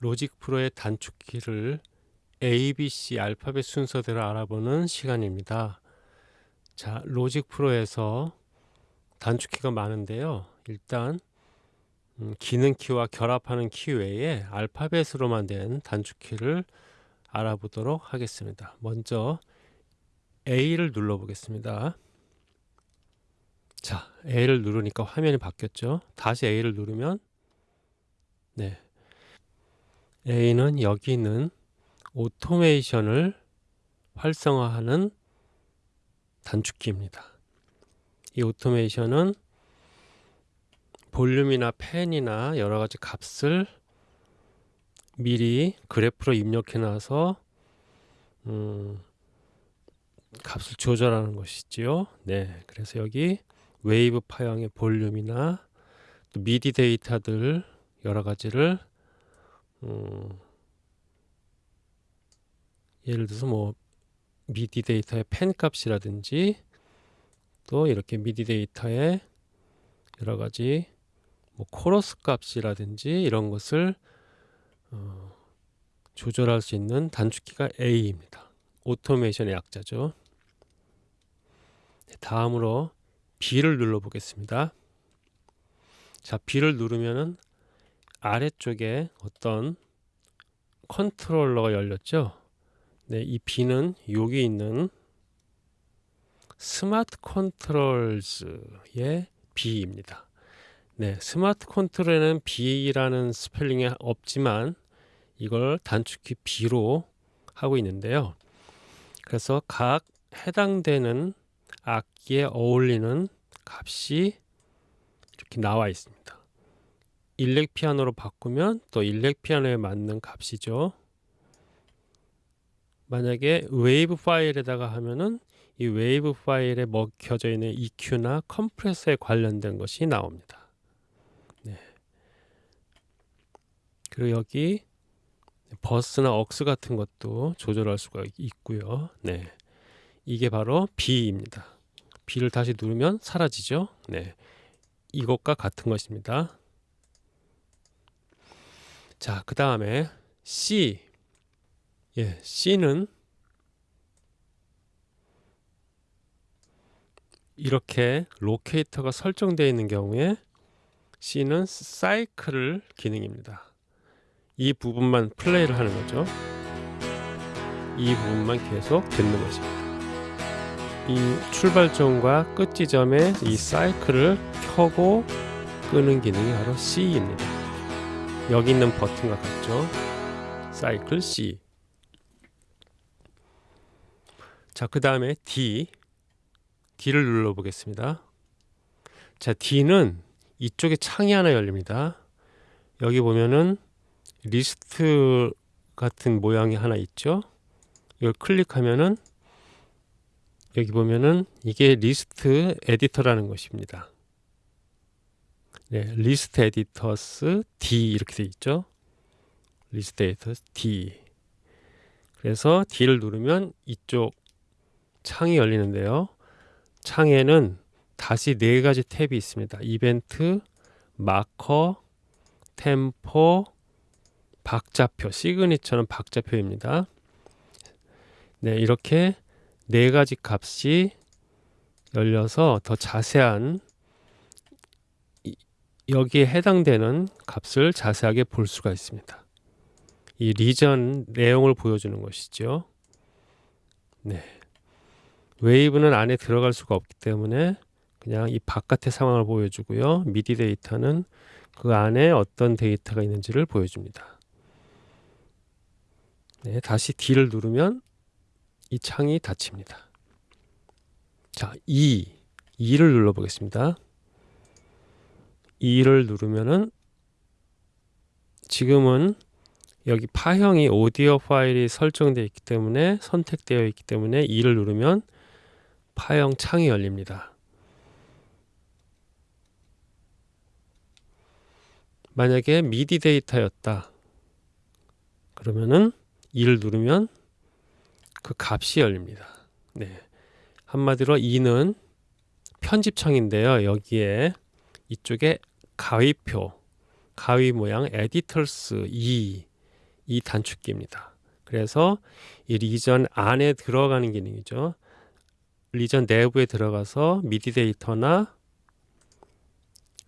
로직 프로의 단축키를 A, B, C 알파벳 순서대로 알아보는 시간입니다. 자, 로직 프로에서 단축키가 많은데요. 일단 음, 기능 키와 결합하는 키 외에 알파벳으로만 된 단축키를 알아보도록 하겠습니다. 먼저 A를 눌러 보겠습니다. 자, A를 누르니까 화면이 바뀌었죠. 다시 A를 누르면 네. A는 여기 있는 오토메이션을 활성화하는 단축키입니다. 이 오토메이션은 볼륨이나 pan이나 여러 가지 값을 미리 그래프로 입력해 놔서 음, 값을 조절하는 것이지요. 네, 그래서 여기 웨이브 파형의 볼륨이나 또 미디 데이터들 여러 가지를 음, 예를 들어서 뭐 미디 데이터의 pan 값이라든지 또 이렇게 미디 데이터의 여러 가지 뭐 코러스 값이라든지 이런 것을 어, 조절할 수 있는 단축키가 A입니다. 오토메이션의 약자죠. 네, 다음으로 B를 눌러 보겠습니다. 자, B를 누르면은 아래쪽에 어떤 컨트롤러가 열렸죠. 네, 이 B는 여기 있는 Smart Controls의 B입니다. 네, Smart Control에는 B라는 스펠링이 없지만 이걸 단축키 B로 하고 있는데요. 그래서 각 해당되는 악기에 어울리는 값이 이렇게 나와 있습니다. 일렉 피아노로 바꾸면 또 일렉 피아노에 맞는 값이죠. 만약에 웨이브 파일에다가 하면은 이 웨이브 파일에 먹혀져 있는 EQ나 컴프레서에 관련된 것이 나옵니다. 네. 그리고 여기 버스나 억스 같은 것도 조절할 수가 있고요. 네. 이게 바로 B입니다. B를 다시 누르면 사라지죠. 네. 이것과 같은 것입니다. 자, 그 다음에 C. 예, C는 이렇게 로케이터가 설정되어 있는 경우에 C는 사이클을 기능입니다. 이 부분만 플레이를 하는 거죠. 이 부분만 계속 듣는 것입니다. 이 출발점과 끝 지점에 이 사이클을 켜고 끄는 기능이 바로 C입니다. 여기 있는 버튼과 같죠. 사이클 C. 자, 그 다음에 D. D를 눌러 보겠습니다. 자, D는 이쪽에 창이 하나 열립니다. 여기 보면은 리스트 같은 모양이 하나 있죠. 이걸 클릭하면은 여기 보면은 이게 List Editor라는 것입니다. 네, List Editors D 이렇게 돼 있죠. list editors D. 그래서 D를 누르면 이쪽 창이 열리는데요. 창에는 다시 네 가지 탭이 있습니다. 이벤트, 마커, 템포, 박자표, signature는 박자표입니다. 네, 이렇게 네 가지 값이 열려서 더 자세한 여기에 해당되는 값을 자세하게 볼 수가 있습니다. 이 리전 내용을 보여주는 것이죠. 네. 웨이브는 안에 들어갈 수가 없기 때문에 그냥 이 바깥의 상황을 보여주고요. 미디 데이터는 그 안에 어떤 데이터가 있는지를 보여줍니다. 네, 다시 D를 누르면 이 창이 닫힙니다. 자, 2. 2를 눌러 보겠습니다. 2를 누르면은 지금은 여기 파형이 오디오 파일이 설정되어 있기 때문에 선택되어 있기 때문에 2를 누르면 파형 창이 열립니다. 만약에 미디 데이터였다. 그러면은 E를 누르면 그 값이 열립니다. 네. 한마디로 E는 편집창인데요. 여기에 이쪽에 가위표, 가위 모양 editors E 이 단축키입니다. 그래서 이 region 안에 들어가는 기능이죠. region 내부에 들어가서 미디 데이터나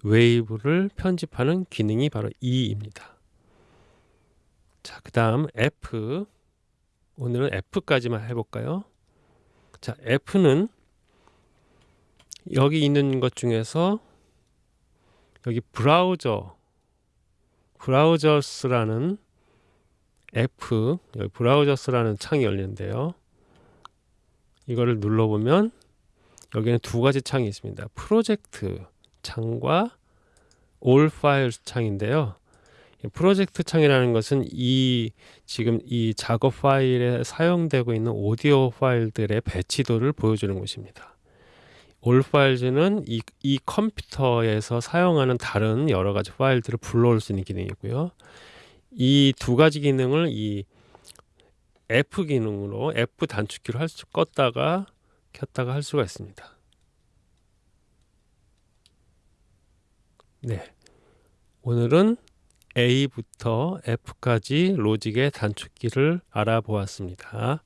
웨이브를 편집하는 기능이 바로 E입니다. 자, 그 다음 F. 오늘은 F까지만 해볼까요? 자, F는 여기 있는 것 중에서 여기 브라우저, 브라우저스라는 F, 여기 브라우저스라는 창이 열리는데요. 이거를 눌러보면 여기는 두 가지 창이 있습니다. 프로젝트 창과 올 파일 창인데요. 프로젝트 창이라는 것은 이 지금 이 작업 파일에 사용되고 있는 오디오 파일들의 배치도를 보여주는 곳입니다. 올 파일즈는 이, 이 컴퓨터에서 사용하는 다른 여러 가지 파일들을 불러올 수 있는 기능이고요. 이 두 가지 기능을 이 F 기능으로 F 단축키로 할 수, 껐다가 켰다가 할 수가 있습니다. 네. 오늘은 A부터 F까지 로직의 단축키를 알아보았습니다.